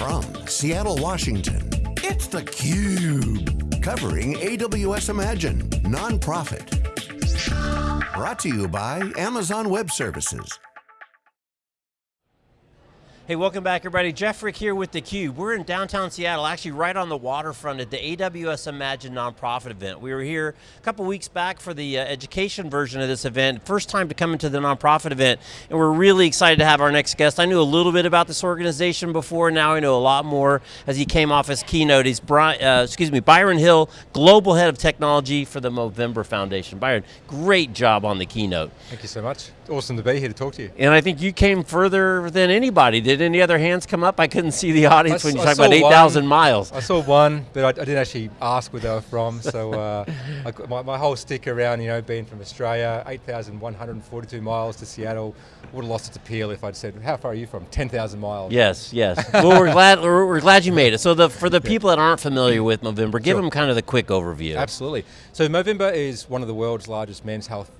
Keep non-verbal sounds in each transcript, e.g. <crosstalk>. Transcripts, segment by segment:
From Seattle, Washington, it's theCUBE. Covering AWS Imagine, nonprofit. Brought to you by Amazon Web Services. Hey, welcome back everybody. Jeff Frick here with theCUBE. We're in downtown Seattle, actually right on the waterfront at the AWS Imagine nonprofit event. We were here a couple weeks back for the uh, education version of this event. First time to come into the nonprofit event, and we're really excited to have our next guest. I knew a little bit about this organization before, now I know a lot more as he came off his keynote. He's, Brian, uh, excuse me, Byron Hill, Global Head of Technology for the Movember Foundation. Byron, great job on the keynote. Thank you so much. Awesome to be here to talk to you. And I think you came further than anybody. Did any other hands come up? I couldn't see the audience I when you talked about 8,000 miles. I saw one, but I, I, didn't actually ask where they were from. So uh, <laughs> I, my, my, whole stick around, you know, being from Australia, 8,142 miles to Seattle, would have lost its appeal if I'd said, how far are you from? 10,000 miles. Yes, yes. well, we're glad, we're, we're, glad you made it. So the, for the people that aren't familiar with Movember, give sure. them kind of the quick overview. Absolutely. So Movember is one of the world's largest men's health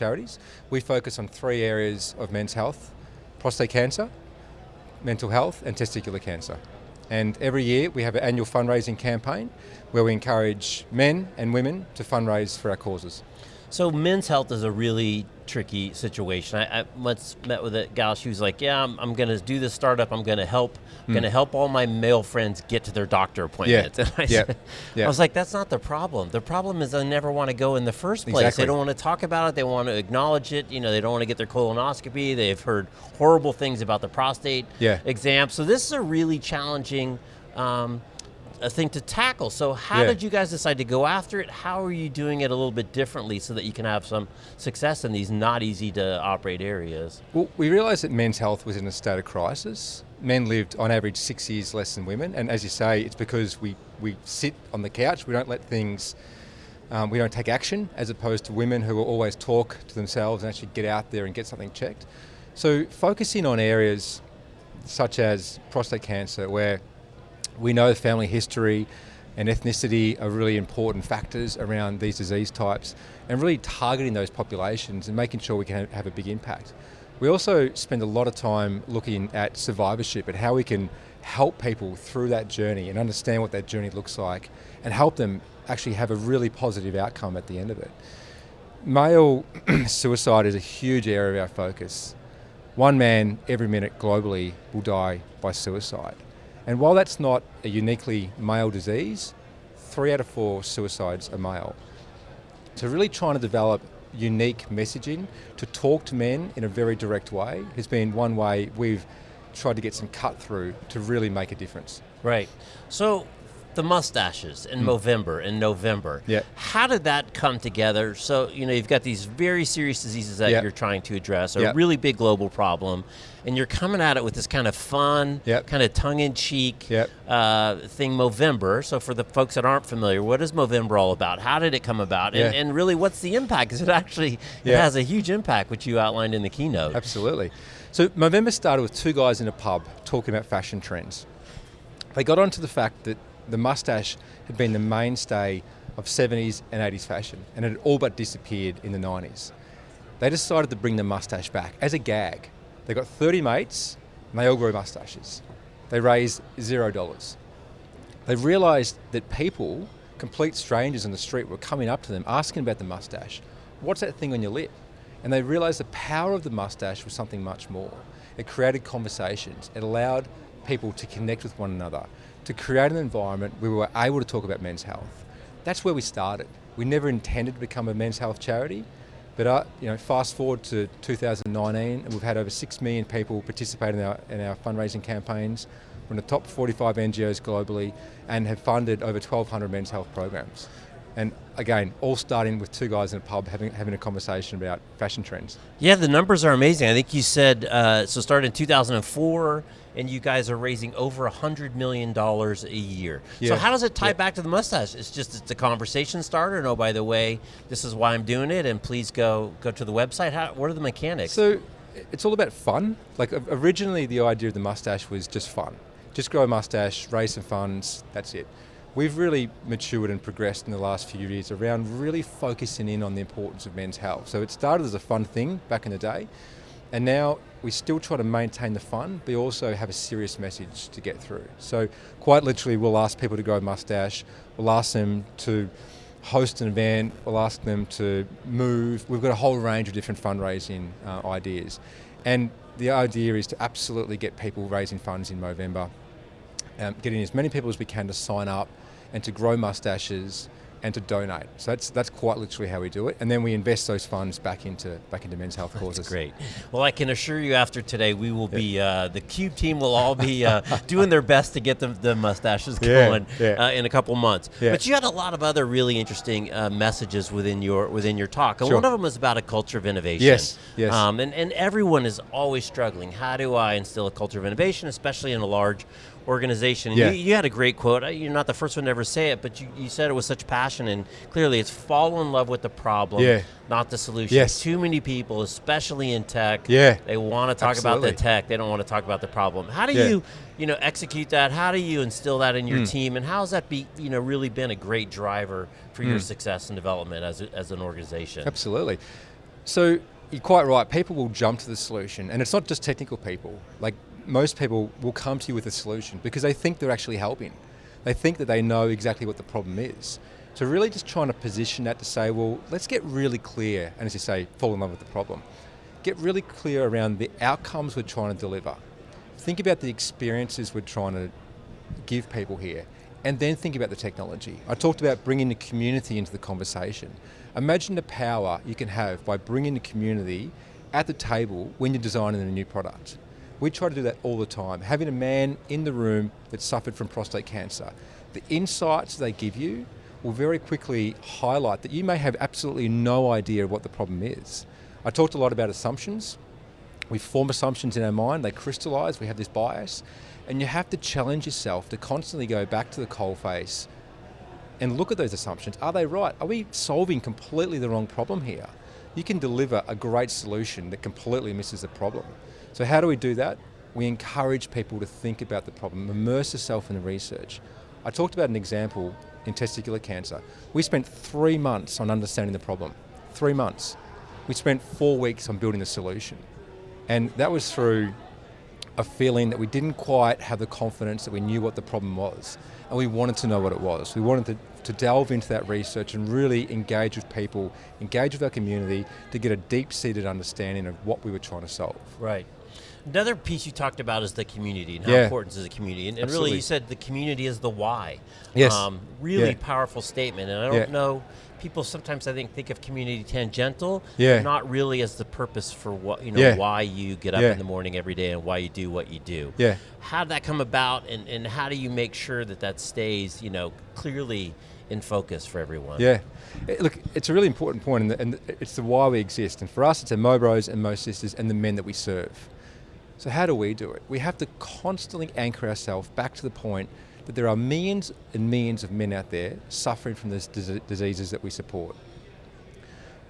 charities. We focus on three areas of men's health, prostate cancer, mental health and testicular cancer. And every year we have an annual fundraising campaign where we encourage men and women to fundraise for our causes. So men's health is a really tricky situation. I, I once met with a gal, she was like, yeah, I'm, I'm going to do this startup, I'm going to help, I'm mm. going to help all my male friends get to their doctor appointments. Yeah. <laughs> And I, yeah. Said, yeah. I was like, that's not the problem. The problem is they never want to go in the first place. Exactly. They don't want to talk about it, they want to acknowledge it, you know, they don't want to get their colonoscopy, they've heard horrible things about the prostate yeah. exam. So this is a really challenging um, a thing to tackle. So how yeah. did you guys decide to go after it? How are you doing it a little bit differently so that you can have some success in these not easy to operate areas? Well, we realized that men's health was in a state of crisis. Men lived on average six years less than women, and as you say, it's because we, we sit on the couch, we don't let things, um, we don't take action, as opposed to women who will always talk to themselves and actually get out there and get something checked. So focusing on areas such as prostate cancer, where we know family history and ethnicity are really important factors around these disease types and really targeting those populations and making sure we can have a big impact. We also spend a lot of time looking at survivorship and how we can help people through that journey and understand what that journey looks like and help them actually have a really positive outcome at the end of it. Male <clears throat> suicide is a huge area of our focus. One man every minute globally will die by suicide. And while that's not a uniquely male disease, three out of four suicides are male. So really trying to develop unique messaging to talk to men in a very direct way has been one way we've tried to get some cut through to really make a difference. Right. So the mustaches in mm. Movember in November. Yeah. How did that come together? So, you know, you've got these very serious diseases that yeah. you're trying to address, a yeah. really big global problem, and you're coming at it with this kind of fun, yep. kind of tongue-in-cheek uh, thing, Movember. So for the folks that aren't familiar, what is Movember all about? How did it come about? Yeah. And, and really, what's the impact? Because it actually it has a huge impact, which you outlined in the keynote. Absolutely. So Movember started with two guys in a pub talking about fashion trends. They got onto the fact that the mustache had been the mainstay of 70s and 80s fashion, and it had all but disappeared in the 90s. They decided to bring the mustache back as a gag. They got 30 mates, and they all grew mustaches. They raised zero dollars. They realised that people, complete strangers on the street, were coming up to them asking about the mustache. What's that thing on your lip? And they realised the power of the mustache was something much more. It created conversations. It allowed people to connect with one another to create an environment where we were able to talk about men's health. That's where we started. We never intended to become a men's health charity, but uh, you know, fast forward to 2019, and we've had over six million people participate in our, in our fundraising campaigns. We're in the top 45 NGOs globally, and have funded over 1,200 men's health programs. And again, all starting with two guys in a pub having, having a conversation about fashion trends. Yeah, the numbers are amazing. I think you said, uh, so started in 2004, and you guys are raising over $100 million a year. Yeah. So how does it tie yeah. back to the mustache? It's just it's a conversation starter, and oh, by the way, this is why I'm doing it, and please go, go to the website. How, what are the mechanics? So it's all about fun. Like originally the idea of the mustache was just fun. Just grow a mustache, raise some funds, that's it. We've really matured and progressed in the last few years around really focusing in on the importance of men's health. So it started as a fun thing back in the day, And now we still try to maintain the fun, but we also have a serious message to get through. So quite literally, we'll ask people to grow mustache. We'll ask them to host an event. We'll ask them to move. We've got a whole range of different fundraising uh, ideas, and the idea is to absolutely get people raising funds in November, um, getting as many people as we can to sign up, and to grow mustaches and to donate. So that's that's quite literally how we do it, and then we invest those funds back into back into men's health causes. That's great. Well, I can assure you, after today, we will be uh, the Cube team will all be uh, <laughs> doing their best to get the, the mustaches Yeah, going yeah. Uh, in a couple months. Yeah. But you had a lot of other really interesting uh, messages within your within your talk, and Sure. one of them was about a culture of innovation. Yes, yes. Um, and and everyone is always struggling. How do I instill a culture of innovation, especially in a large organization? Yeah. you, you had a great quote. You're not the first one to ever say it, but you, you said it with such passion, and clearly it's fall in love with the problem, Yeah. not the solution. Yes. Too many people, especially in tech, Yeah. they want to talk about the tech. They don't want to talk about the problem. How do Yeah. you, you know, execute that? How do you instill that in your hmm. team? And how has that be, you know, really been a great driver for your hmm. success and development as, a, as an organization? Absolutely. So you're quite right. People will jump to the solution, and it's not just technical people. Like most people will come to you with a solution because they think they're actually helping. They think that they know exactly what the problem is. So really, just trying to position that to say, well, let's get really clear, and as you say, fall in love with the problem. Get really clear around the outcomes we're trying to deliver. Think about the experiences we're trying to give people here, and then think about the technology. I talked about bringing the community into the conversation. Imagine the power you can have by bringing the community at the table when you're designing a new product. We try to do that all the time. Having a man in the room that suffered from prostate cancer, the insights they give you will very quickly highlight that you may have absolutely no idea what the problem is. I talked a lot about assumptions. We form assumptions in our mind, they crystallize, we have this bias, and you have to challenge yourself to constantly go back to the coalface and look at those assumptions. Are they right? Are we solving completely the wrong problem here? You can deliver a great solution that completely misses the problem. So, how do we do that? We encourage people to think about the problem, immerse yourself in the research. I talked about an example in testicular cancer. We spent three months on understanding the problem. Three months. We spent four weeks on building the solution. And that was through a feeling that we didn't quite have the confidence that we knew what the problem was. And we wanted to know what it was. We wanted to, to delve into that research and really engage with people, engage with our community to get a deep seated understanding of what we were trying to solve. Right. Another piece you talked about is the community and how Yeah. important is the community. And, and really, you said the community is the why. Yes. Um, really Yeah. powerful statement. And I don't Yeah. know, people sometimes I think think of community tangential, Yeah. not really as the purpose for what, you know, why you get up in the morning every day and why you do what you do. Yeah. How did that come about and, and how do you make sure that that stays, you know, clearly in focus for everyone? Yeah. Look, it's a really important point, and, and it's the why we exist. And for us, it's our Mo Bros and Mo Sisters and the men that we serve. So, how do we do it? We have to constantly anchor ourselves back to the point that there are millions and millions of men out there suffering from these diseases that we support.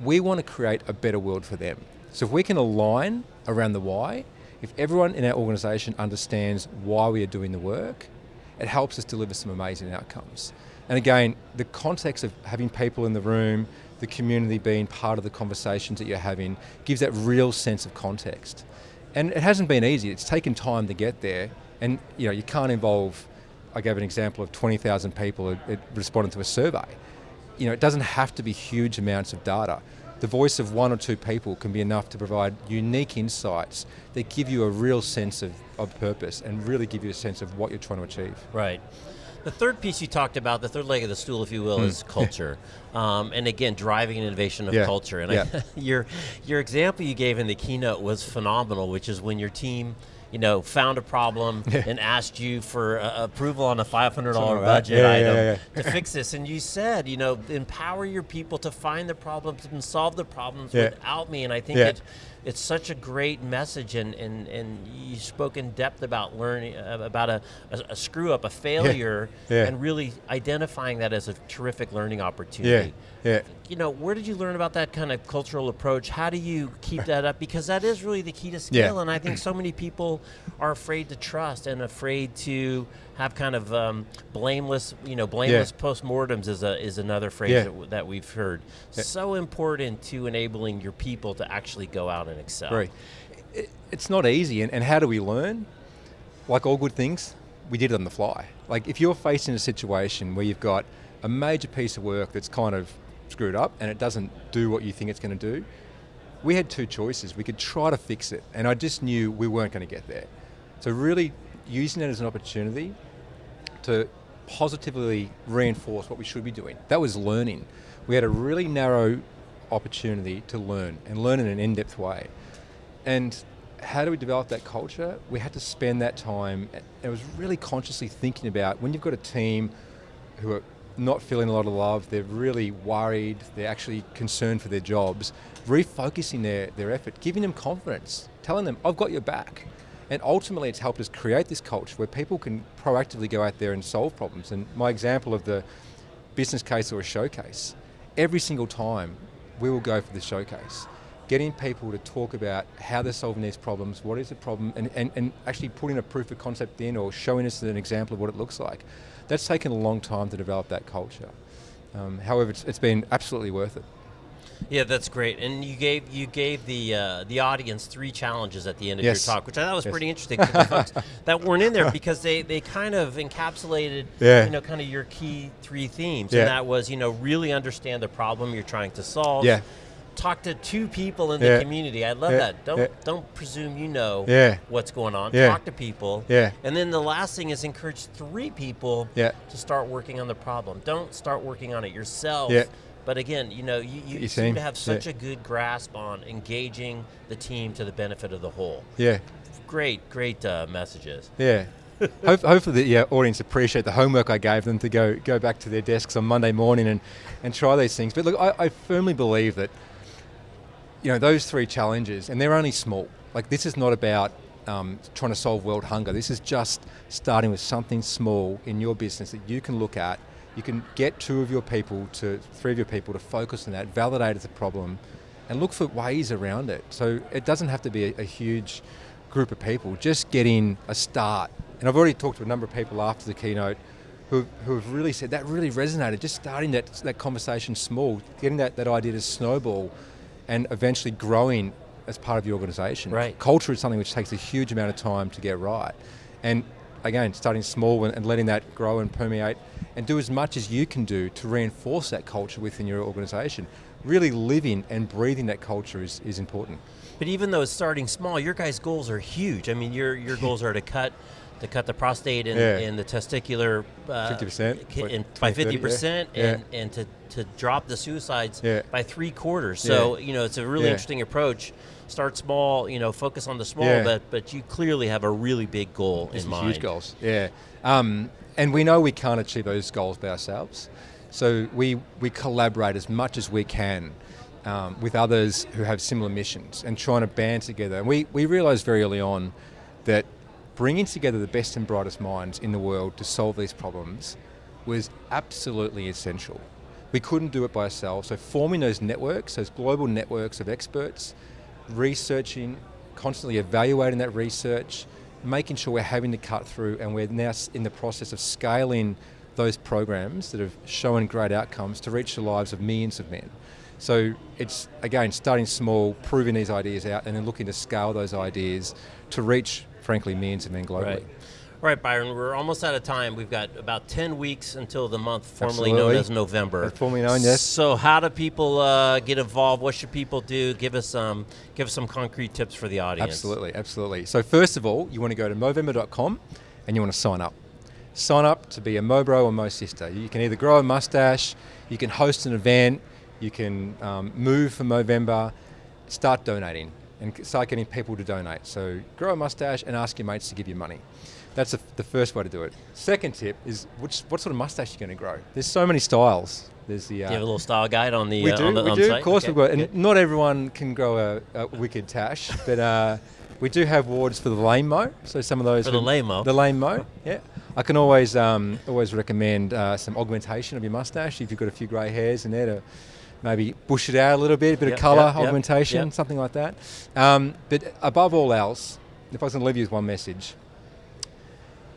We want to create a better world for them. So, if we can align around the why, if everyone in our organisation understands why we are doing the work, it helps us deliver some amazing outcomes. And again, the context of having people in the room, the community being part of the conversations that you're having, gives that real sense of context. And it hasn't been easy. It's taken time to get there. And you know, you can't involve. I gave an example of 20,000 people that responded to a survey. You know, it doesn't have to be huge amounts of data. The voice of one or two people can be enough to provide unique insights that give you a real sense of, of purpose and really give you a sense of what you're trying to achieve. Right. The third piece you talked about, the third leg of the stool, if you will, is culture. <laughs> Um, and again, driving an innovation of. Yeah. culture. And Yeah. I, <laughs> your your example you gave in the keynote was phenomenal, which is when your team, you know, found a problem <laughs> and asked you for uh, approval on a five hundred dollar Something like that. budget Yeah, yeah, item yeah, to fix this. And you said, you know, empower your people to find the problems and solve the problems Yeah. without me. And I think Yeah. it it's such a great message and, and, and you spoke in depth about learning uh, about a, a, a screw up a failure Yeah. and really identifying that as a terrific learning opportunity. Yeah. you know where did you learn about that kind of cultural approach? How do you keep that up? Because that is really the key to scale and i think so many people are afraid to trust and afraid to have kind of um, blameless you know blameless postmortems is a is another phrase Yeah. that, w- that we've heard so important to enabling your people to actually go out and excel Right. it, it's not easy. And, and how do we learn? Like all good things, we did it on the fly. Like if you're facing a situation where you've got a major piece of work that's kind of screwed up and it doesn't do what you think it's going to do, we had two choices. We could try to fix it, and I just knew we weren't going to get there. So really using it as an opportunity to positively reinforce what we should be doing. That was learning. We had a really narrow opportunity to learn and learn in an in-depth way. And how do we develop that culture? We had to spend that time, and it was really consciously thinking about when you've got a team who are not feeling a lot of love, they're really worried, they're actually concerned for their jobs, refocusing their, their effort, giving them confidence, telling them, I've got your back. And ultimately, it's helped us create this culture where people can proactively go out there and solve problems. And my example of the business case or a showcase, every single time we will go for the showcase, getting people to talk about how they're solving these problems, what is the problem, and, and, and actually putting a proof of concept in or showing us an example of what it looks like. That's taken a long time to develop that culture. Um, however, it's, it's been absolutely worth it. Yeah, that's great. And you gave you gave the uh, the audience three challenges at the end of Yes. your talk, which I thought was Yes. pretty interesting the folks <laughs> that weren't in there because they, they kind of encapsulated Yeah. you know kind of your key three themes, Yeah. and that was you know really understand the problem you're trying to solve. Yeah. Talk to two people in Yeah. the community. I love that. Don't don't presume you know what's going on. Talk to people. Yeah. And then the last thing is encourage three people Yeah. to start working on the problem. Don't start working on it yourself. Yeah. But again, you know, you, you your seem to have such Yeah. a good grasp on engaging the team to the benefit of the whole. Yeah. Great, great uh, messages. Yeah. <laughs> Hopefully the yeah, audience appreciate the homework I gave them to go go back to their desks on Monday morning and, and try these things. But look, I, I firmly believe that you know those three challenges, and they're only small. Like this is not about um, trying to solve world hunger. This is just starting with something small in your business that you can look at. You can get two of your people to three of your people to focus on that, validate as a problem, and look for ways around it. So it doesn't have to be a, a huge group of people. Just getting a start. And I've already talked to a number of people after the keynote who, who have really said that really resonated. Just starting that, that conversation small, getting that, that idea to snowball and eventually growing as part of your organization. Right. Culture is something which takes a huge amount of time to get right. And again, starting small and, and letting that grow and permeate and do as much as you can do to reinforce that culture within your organization. Really living and breathing that culture is, is important. But even though it's starting small, your guys' goals are huge. I mean, your your <laughs> goals are to cut to cut the prostate and, Yeah. and the testicular uh, 50%, ki- what, in- by fifty percent, yeah. and and to, to drop the suicides Yeah. by three quarters. So Yeah. you know, it's a really Yeah. interesting approach. Start small, you know, focus on the small, Yeah. but but you clearly have a really big goal These in mind. huge goals. Yeah. Um, and we know we can't achieve those goals by ourselves. So we, we collaborate as much as we can um, with others who have similar missions and trying to band together. And we, we realized very early on that bringing together the best and brightest minds in the world to solve these problems was absolutely essential. We couldn't do it by ourselves. So forming those networks, those global networks of experts, researching, constantly evaluating that research, making sure we're having to cut through, and we're now in the process of scaling those programs that have shown great outcomes to reach the lives of millions of men. So it's again starting small, proving these ideas out, and then looking to scale those ideas to reach, frankly, means of men globally. Right. All right, Byron, we're almost out of time. We've got about 10 weeks until the month formerly known as November. That's formerly known, yes. So how do people uh, get involved? What should people do? Give us some give us some concrete tips for the audience. Absolutely, absolutely. So first of all, you want to go to Movember.com and you want to sign up. Sign up to be a Mobro or Mo sister. You can either grow a mustache, you can host an event, you can um, move for Movember, start donating and start getting people to donate. So grow a mustache and ask your mates to give you money. That's the, the first way to do it. Second tip is which, what sort of mustache you're going to grow. There's so many styles. There's the Do uh, you have a little style guide on the we uh, do, on the we do. site? Of course, Okay, we've got, and not everyone can grow a, a wicked tash, but uh, we do have wards for the lame mo. So some of those For the lame-mo. the lame mo, yeah. I can always um, always recommend uh, some augmentation of your mustache if you've got a few grey hairs in there to maybe bush it out a little bit, a bit Yep, of colour yep, yep, augmentation, yep. something like that. Um, but above all else, if I was going to leave you with one message,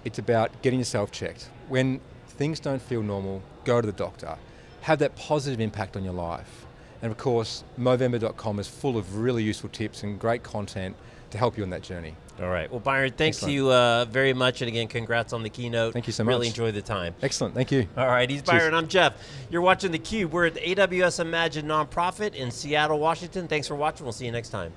it's about getting yourself checked. When things don't feel normal, go to the doctor. Have that positive impact on your life. And of course, Movember.com is full of really useful tips and great content to help you on that journey. All right. Well, Byron, thanks Excellent. to you uh, very much, and again, congrats on the keynote. Thank you so much. Really enjoyed the time. Excellent. Thank you. All right, he's Cheers. Byron. I'm Jeff. You're watching theCUBE. We're at the AWS Imagine nonprofit in Seattle, Washington. Thanks for watching. We'll see you next time.